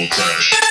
We'll crash.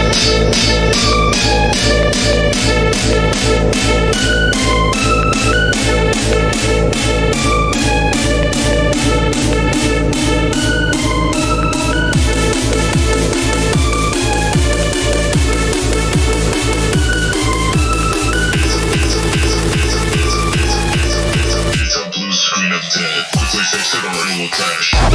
cash.